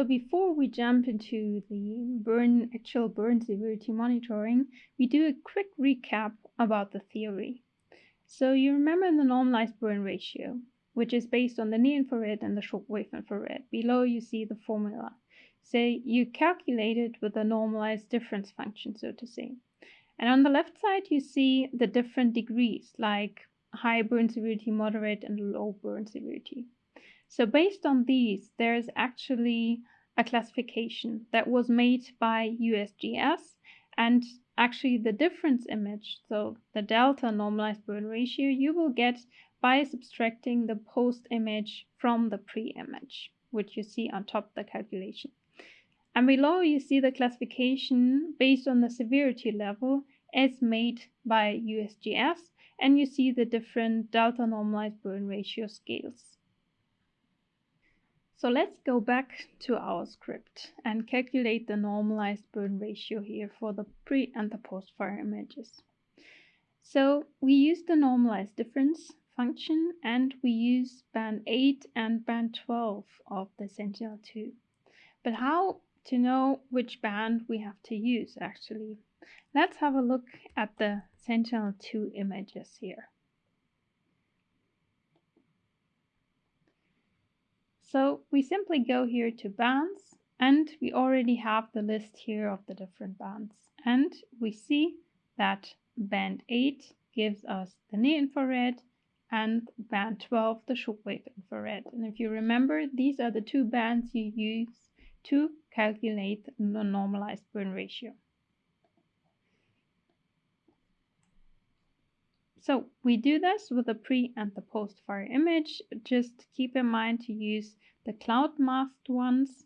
So before we jump into the burn actual burn severity monitoring, we do a quick recap about the theory. So you remember the normalized burn ratio, which is based on the near infrared and the shortwave infrared. Below you see the formula. Say you calculate it with a normalized difference function, so to say. And on the left side, you see the different degrees, like high burn severity, moderate, and low burn severity. So based on these, there is actually a classification that was made by USGS and actually the difference image, so the delta normalized burn ratio, you will get by subtracting the post image from the pre-image, which you see on top of the calculation. And below you see the classification based on the severity level as made by USGS, and you see the different delta normalized burn ratio scales. So let's go back to our script and calculate the normalized burn ratio here for the pre and the post fire images. So we use the normalized difference function and we use band 8 and band 12 of the Sentinel-2. But how to know which band we have to use actually? Let's have a look at the Sentinel-2 images here. So we simply go here to bands and we already have the list here of the different bands. And we see that band 8 gives us the near infrared and band 12 the shortwave infrared. And if you remember, these are the two bands you use to calculate the normalized burn ratio. So we do this with the pre and the post fire image. Just keep in mind to use the cloud masked ones.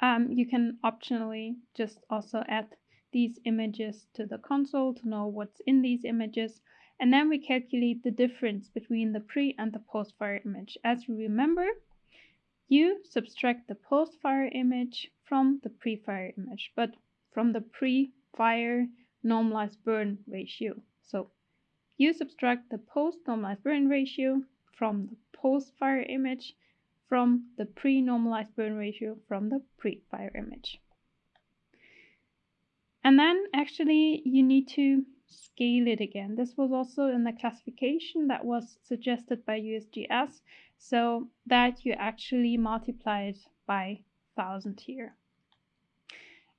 Um, you can optionally just also add these images to the console to know what's in these images. And then we calculate the difference between the pre and the post fire image. As you remember, you subtract the post fire image from the pre fire image, but from the pre fire normalized burn ratio. So you subtract the post-normalized burn ratio from the post-fire image from the pre-normalized burn ratio from the pre-fire image. And then actually you need to scale it again. This was also in the classification that was suggested by USGS so that you actually multiply it by 1000 here.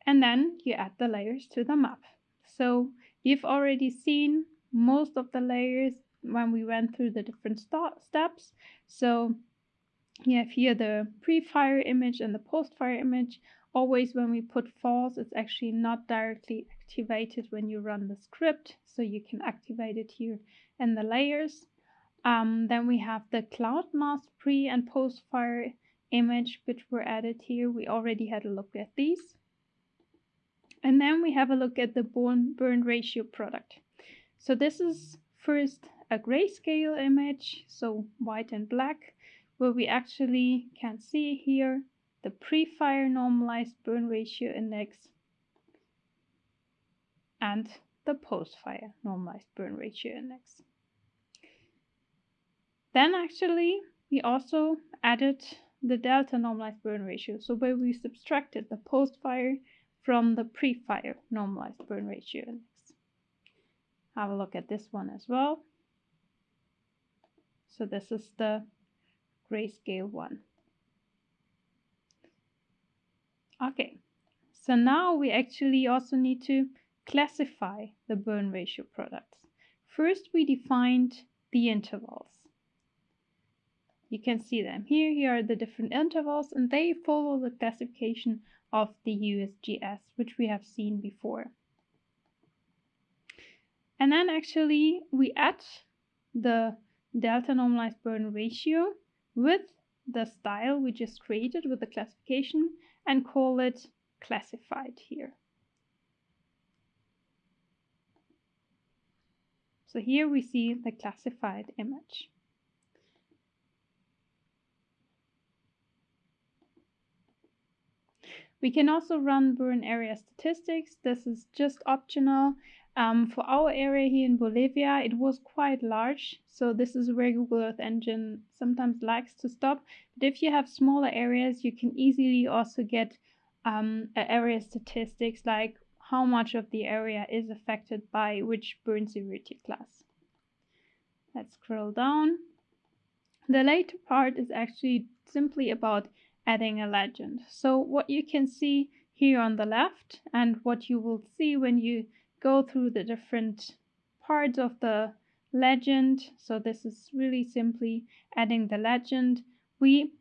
And then you add the layers to the map. So You've already seen most of the layers when we went through the different steps. So you have here the pre-fire image and the post-fire image. Always when we put false, it's actually not directly activated when you run the script. So you can activate it here in the layers. Um, then we have the cloud mask pre and post fire image, which were added here. We already had a look at these. And then we have a look at the burn, burn ratio product. So this is first a grayscale image, so white and black, where we actually can see here the pre-fire normalized burn ratio index and the post-fire normalized burn ratio index. Then actually we also added the delta normalized burn ratio, so where we subtracted the post-fire from the pre-fire normalized burn ratio index. Have a look at this one as well. So this is the grayscale one. Okay, so now we actually also need to classify the burn ratio products. First, we defined the intervals. You can see them here. Here are the different intervals and they follow the classification of the USGS, which we have seen before. And then actually we add the delta normalized burn ratio with the style we just created with the classification and call it classified here. So here we see the classified image. We can also run burn area statistics. This is just optional. Um, for our area here in Bolivia, it was quite large, so this is where Google Earth Engine sometimes likes to stop. But if you have smaller areas, you can easily also get um, area statistics like how much of the area is affected by which burn severity class. Let's scroll down. The later part is actually simply about adding a legend. So what you can see here on the left and what you will see when you go through the different parts of the legend. So this is really simply adding the legend. We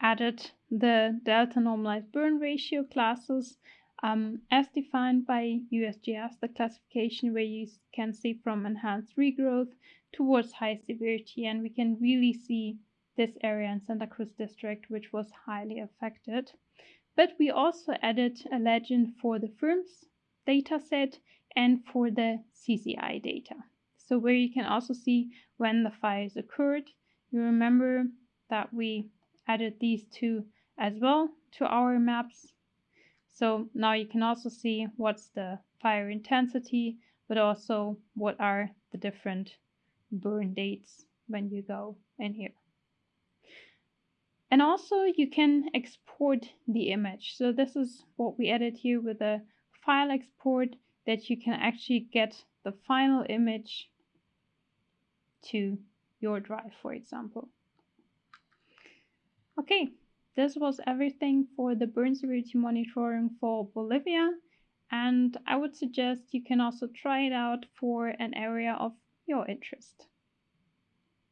added the delta normalized burn ratio classes um, as defined by USGS, the classification where you can see from enhanced regrowth towards high severity. And we can really see this area in Santa Cruz district, which was highly affected. But we also added a legend for the FIRMS dataset and for the CCI data. So where you can also see when the fires occurred. You remember that we added these two as well to our maps. So now you can also see what's the fire intensity, but also what are the different burn dates when you go in here. And also you can export the image. So this is what we added here with a file export that you can actually get the final image to your drive, for example. Okay, this was everything for the burn severity monitoring for Bolivia. And I would suggest you can also try it out for an area of your interest.